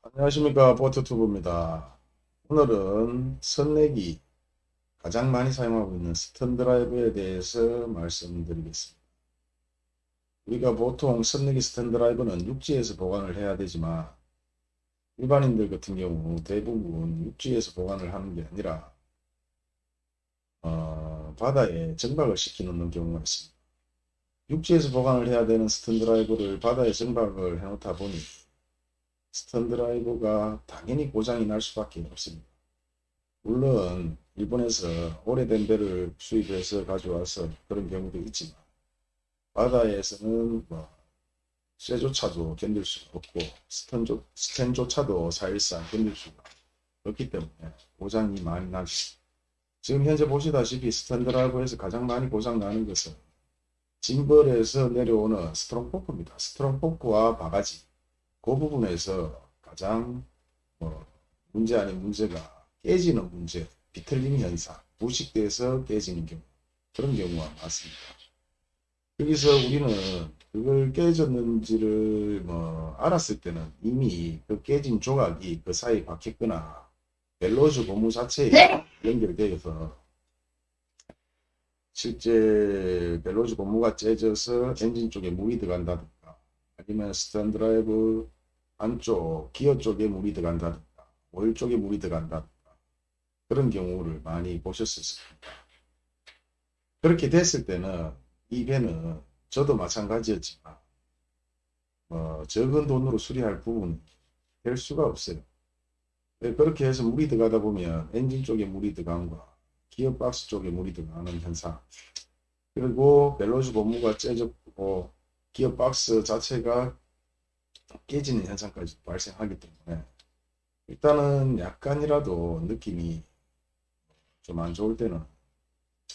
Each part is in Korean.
안녕하십니까 보트튜브입니다. 오늘은 선내기 가장 많이 사용하고 있는 stern drive에 대해서 말씀드리겠습니다. 우리가 보통 선내기 stern drive는 육지에서 보관을 해야 되지만 일반인들 같은 경우 대부분 육지에서 보관을 하는 게 아니라 어, 바다에 정박을 시켜 놓는 경우가 있습니다. 육지에서 보관을 해야 되는 스턴 드라이브를 바다에 정박을 해 놓다 보니 stern drive가 당연히 고장이 날 수밖에 없습니다. 물론 일본에서 오래된 배를 수입해서 가져와서 그런 경우도 있지만 바다에서는 뭐 쇠조차도 견딜 수가 없고 스턴조, 스텐조차도 사실상 견딜 수가 없기 때문에 고장이 많이 나죠. 지금 현재 보시다시피 stern drive에서 가장 많이 고장 나는 것은 gimbal에서 내려오는 strong fork입니다. strong fork와 바가지 그 부분에서 가장 뭐 문제 아닌 문제가 깨지는 문제, 비틀림 현상, 부식돼서 깨지는 경우 그런 경우가 많습니다. 여기서 우리는 그걸 깨졌는지를 뭐 알았을 때는 이미 그 깨진 조각이 그 사이에 박혔거나 벨로즈 고무 자체에 연결되어서 실제 벨로즈 고무가 째져서 엔진 쪽에 물이 들어간다든가 아니면 stern drive 안쪽 기어 쪽에 물이 들어간다든가 오일 쪽에 물이 들어간다든가 그런 경우를 많이 보셨을 겁니다. 그렇게 됐을 때는 이 배는 저도 마찬가지였지만 어, 적은 돈으로 수리할 부분이 될 수가 없어요. 네, 그렇게 해서 물이 들어가다 보면 엔진 쪽에 물이 들어간과 기어박스 쪽에 물이 들어가는 현상 그리고 벨로즈 고무가 째졌고 기어박스 자체가 깨지는 현상까지 발생하기 때문에 일단은 약간이라도 느낌이 좀 안 좋을 때는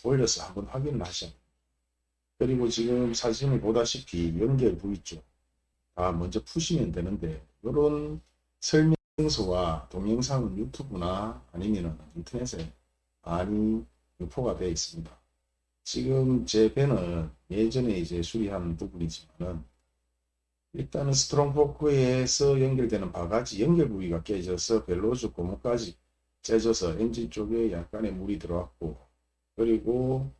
올려서 한번 확인을 하셔야 돼요. 그리고 지금 사진을 보다시피 연결 부위 쪽 다 먼저 푸시면 되는데 이런 설명서와 동영상은 유튜브나 아니면 인터넷에 많이 유포가 되어 있습니다. 지금 제 배는 예전에 이제 수리한 부분이지만은 일단은 steering fork에서 연결되는 바가지 연결 부위가 깨져서 bellows 고무까지 째져서 엔진 쪽에 약간의 물이 들어왔고 그리고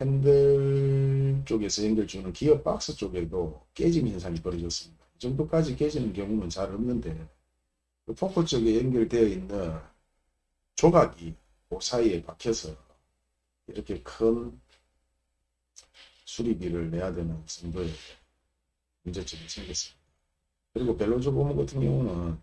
핸들 쪽에서 연결 주는 기어 박스 쪽에도 깨짐 현상이 벌어졌습니다. 이 정도까지 깨지는 경우는 잘 없는데 그 포크 쪽에 연결되어 있는 조각이 그 사이에 박혀서 이렇게 큰 수리비를 내야 되는 정도의 문제점이 생겼습니다. 그리고 bellows 고무 같은 경우는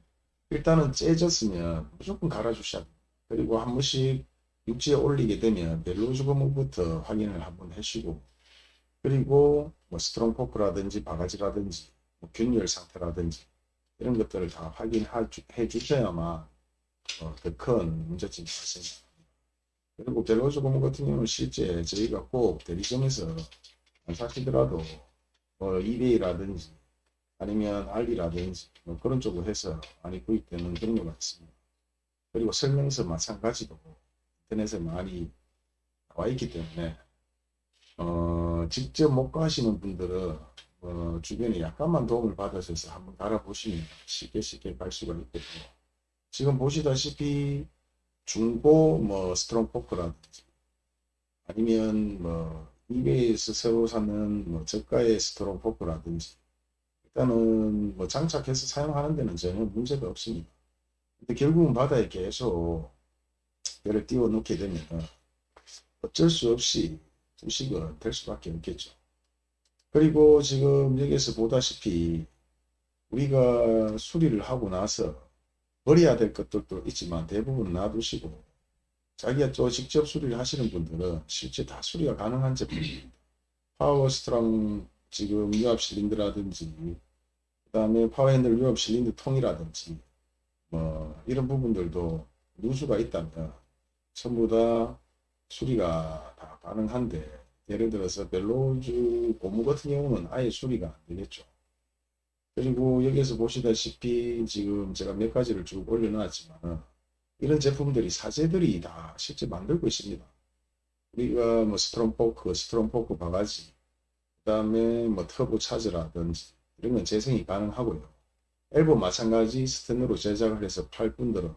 일단은 째졌으면 무조건 갈아주셔야 됩니다. 그리고 한 번씩 육지에 올리게 되면 bellows 고무부터 확인을 한번 하시고 그리고 뭐 steering fork라든지 바가지라든지 뭐 균열 상태라든지 이런 것들을 다 확인해 주셔야만 어, 더큰 문제점이 발생합니다. 그리고 벨로즈 고무 같은 경우는 실제 저희가 꼭 대리점에서 안 사시더라도 뭐 이베이라든지 아니면 알리라든지 뭐 그런 쪽으로 해서 많이 구입되는 그런 것 같습니다. 그리고 설명서 마찬가지로 인터넷에 많이 나와 있기 때문에 어, 직접 못 가시는 분들은 어, 주변에 약간만 도움을 받으셔서 한번 갈아보시면 쉽게 쉽게 갈 수가 있거든요. 지금 보시다시피 중고 뭐 steering fork라든지 아니면 뭐 eBay에서 새로 사는 뭐 저가의 steering fork라든지 일단은 뭐 장착해서 사용하는 데는 전혀 문제가 없습니다. 근데 결국은 바다에 계속 배를 띄워 놓게 되면 어쩔 수 없이 부식은 될 수밖에 없겠죠. 그리고 지금 여기서 보다시피 우리가 수리를 하고 나서 버려야 될 것들도 있지만 대부분 놔두시고 자기가 또 직접 수리를 하시는 분들은 실제 다 수리가 가능한 제품입니다. power steering 지금 유압 실린더라든지 그 다음에 파워 핸들 유압 실린더 통이라든지 뭐 이런 부분들도 누수가 있다면 전부 다 수리가 다 가능한데 예를 들어서 bellows 고무 같은 경우는 아예 수리가 안 되겠죠. 그리고 여기서 보시다시피 지금 제가 몇 가지를 쭉 올려놨지만 이런 제품들이 사제들이 다 실제 만들고 있습니다. 우리가 뭐 steering fork, steering fork 바가지, 그 다음에 뭐 터보 차저라든지 이런 건 재생이 가능하고요. 엘보 마찬가지 스텐으로 제작을 해서 팔 분들은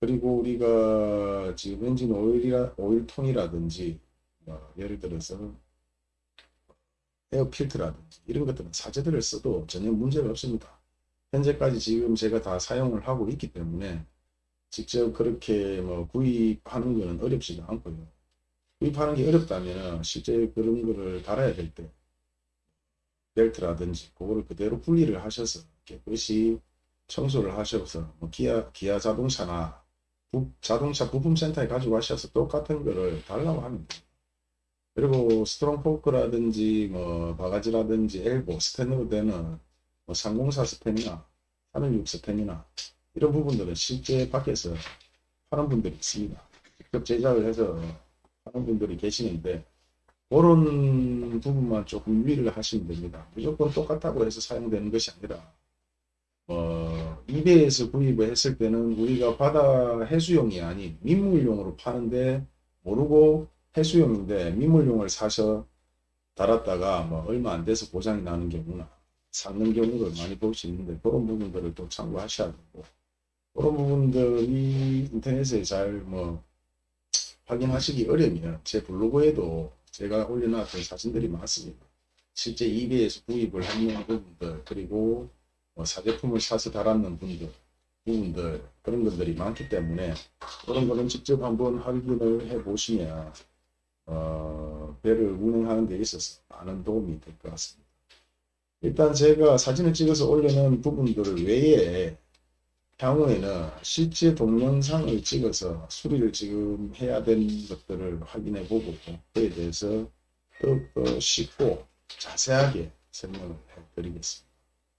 그리고 우리가 지금 엔진 오일이라 오일통이라든지 뭐 예를 들어서 air filter라든지 이런 것들은 사제들을 써도 전혀 문제가 없습니다. 현재까지 지금 제가 다 사용을 하고 있기 때문에 직접 그렇게 뭐 구입하는 것은 어렵지가 않고요. 구입하는 게 어렵다면 실제 그런 거를 달아야 될 때 벨트라든지 그거를 그대로 분리를 하셔서 깨끗이 청소를 하셔서 뭐 기아 기아 자동차나 부- 자동차 부품센터에 가지고 가셔서 똑같은 거를 달라고 하면 돼요. 그리고 steering fork라든지 뭐 바가지라든지 엘보 스텐으로 되는 뭐 304 스텐이나 316 스텐이나 이런 부분들은 실제 밖에서 파는 분들이 있습니다. 직접 제작을 해서 하는 분들이 계시는데 그런 부분만 조금 유의를 하시면 됩니다. 무조건 똑같다고 해서 사용되는 것이 아니라 어, 이베이에서 구입을 했을 때는 우리가 바다 해수용이 아닌 민물용으로 파는데 모르고 해수용인데 민물용을 사서 달았다가 뭐 얼마 안 돼서 고장이 나는 경우나 삭는 경우를 많이 볼 수 있는데 그런 부분들을 또 참고하셔야 되고 그런 부분들이 인터넷에 잘 뭐 확인하시기 어려우면 제 블로그에도 제가 올려놨던 사진들이 많습니다. 실제 이베이에서 구입을 하는 부분들 그리고 뭐 사제품을 사서 달았는 분들 부분들 그런 것들이 많기 때문에 그런 거는 직접 한번 확인을 해 보시면 어, 배를 운행하는 데 있어서 많은 도움이 될 것 같습니다. 일단 제가 사진을 찍어서 올려놓은 부분들 외에 향후에는 실제 동영상을 찍어서 수리를 지금 해야 되는 것들을 확인해 보고 그에 대해서 더욱 더 쉽고 자세하게 설명을 해 드리겠습니다.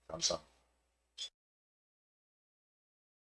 감사합니다.